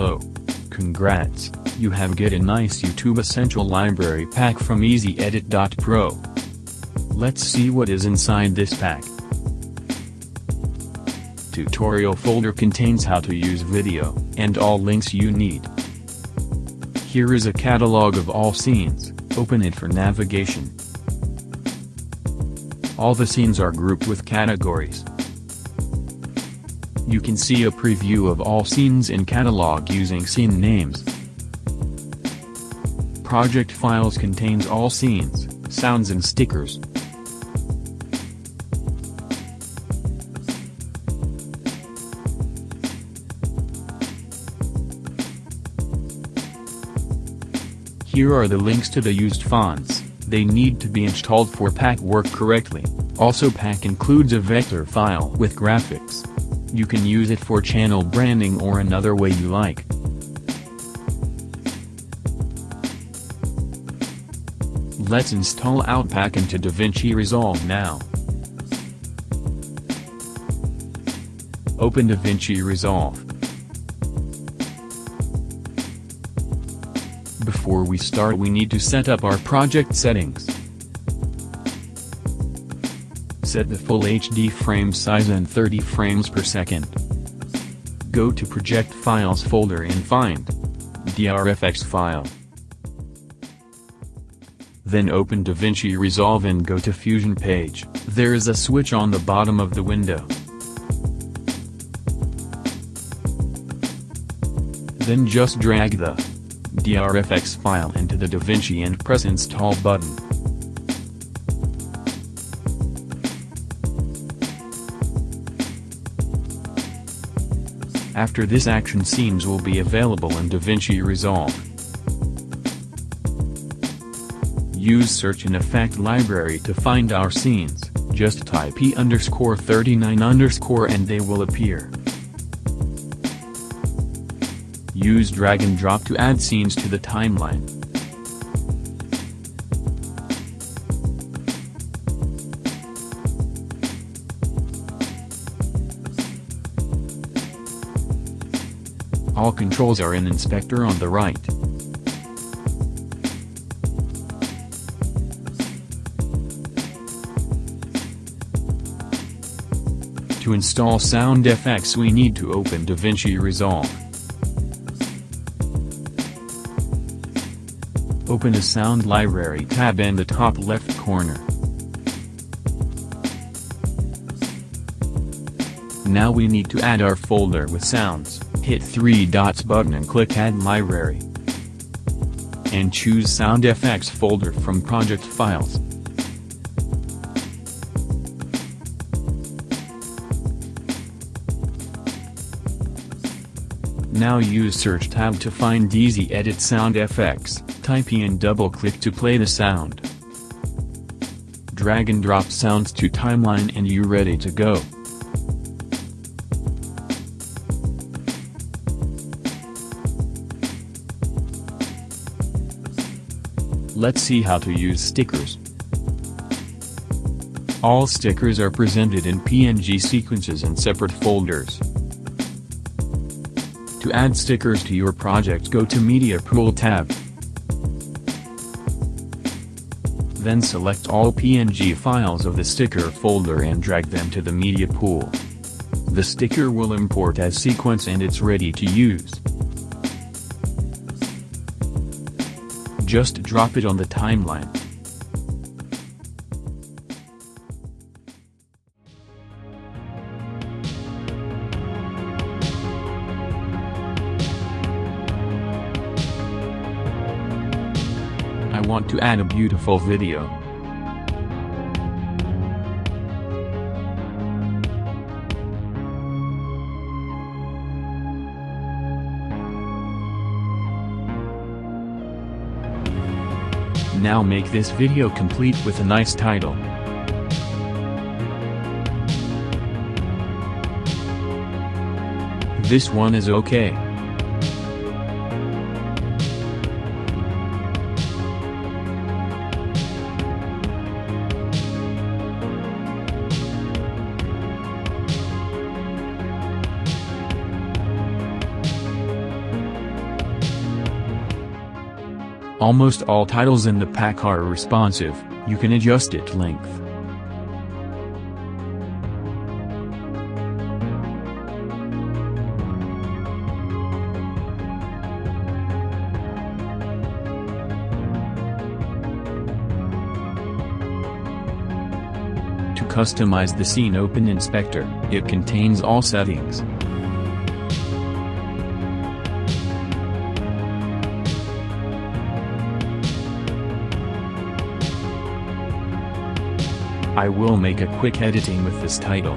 below. Congrats, you have get a nice YouTube Essential Library pack from EasyEdit.pro. Let's see what is inside this pack. Tutorial folder contains how to use video, and all links you need. Here is a catalog of all scenes, open it for navigation. All the scenes are grouped with categories. You can see a preview of all scenes in catalog using scene names. Project files contains all scenes, sounds and stickers. Here are the links to the used fonts, they need to be installed for pack work correctly, also pack includes a vector file with graphics. You can use it for channel branding or another way you like. Let's install Outpack into DaVinci Resolve now. Open DaVinci Resolve. Before we start we need to set up our project settings. Set the full HD frame size and 30 frames per second. Go to Project Files folder and find DRFX file. Then open DaVinci Resolve and go to Fusion page, there is a switch on the bottom of the window. Then just drag the DRFX file into the DaVinci and press install button. After this action scenes will be available in DaVinci Resolve. Use search and effect library to find our scenes, just type E underscore 39 underscore and they will appear. Use drag and drop to add scenes to the timeline. All controls are in Inspector on the right. To install SoundFX we need to open DaVinci Resolve. Open a Sound Library tab in the top left corner. Now we need to add our folder with sounds, hit 3 dots button and click Add Library. And choose SoundFX folder from Project Files. Now use Search tab to find Easy Edit sound SoundFX, type E and double-click to play the sound. Drag and drop sounds to timeline and you ready to go. Let's see how to use stickers. All stickers are presented in PNG sequences in separate folders. To add stickers to your project go to Media Pool tab. Then select all PNG files of the sticker folder and drag them to the media pool. The sticker will import as sequence and it's ready to use. Just drop it on the timeline. I want to add a beautiful video. Now make this video complete with a nice title. This one is okay. Almost all titles in the pack are responsive, you can adjust its length. To customize the scene open inspector, it contains all settings. I will make a quick editing with this title.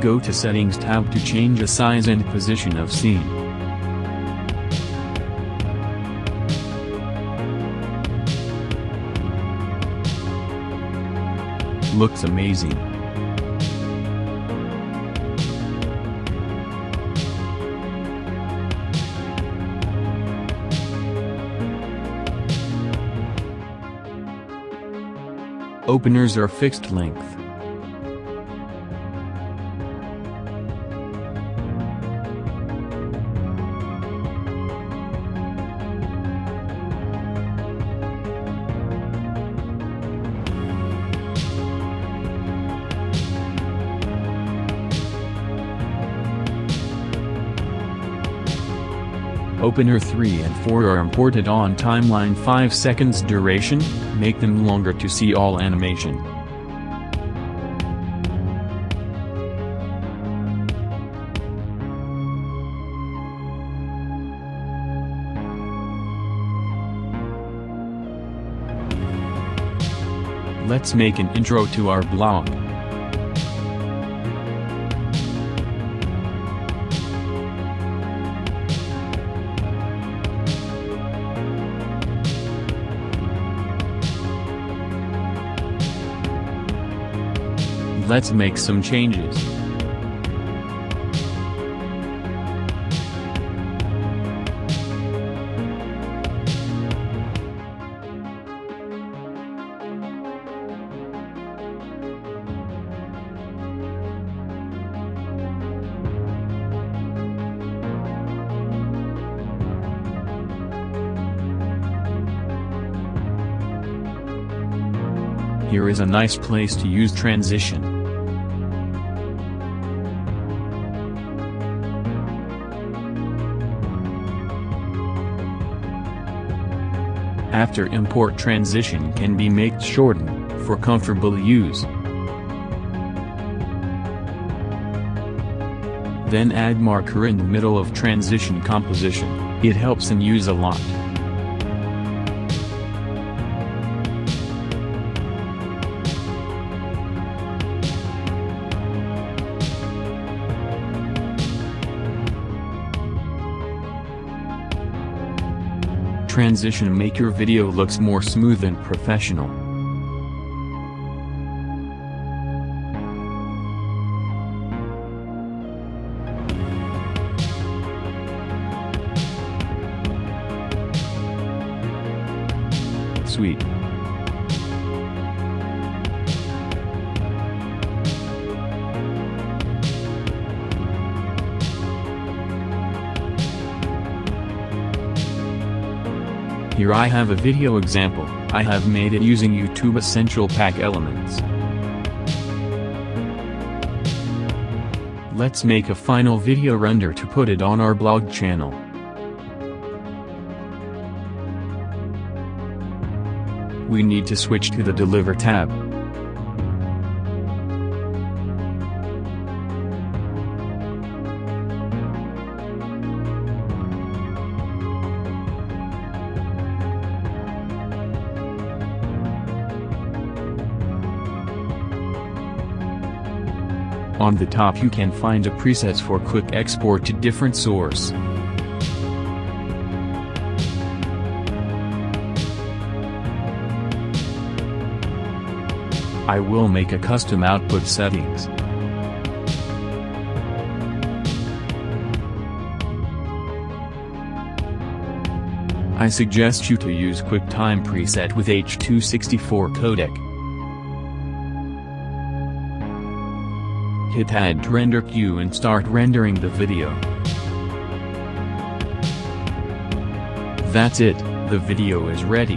Go to Settings tab to change the size and position of scene. Looks amazing. Openers are fixed length. Opener 3 and 4 are imported on timeline 5 seconds duration, make them longer to see all animation. Let's make an intro to our blog. Let's make some changes. Here is a nice place to use transition. After import transition can be made shorten, for comfortable use. Then add marker in the middle of transition composition, it helps in use a lot. Transition make your video looks more smooth and professional. Sweet. Here I have a video example, I have made it using YouTube Essential Pack elements. Let's make a final video render to put it on our blog channel. We need to switch to the Deliver tab. On the top you can find a preset for quick export to different source. I will make a custom output settings. I suggest you to use QuickTime preset with H264 codec. Hit add render queue and start rendering the video. That's it, the video is ready.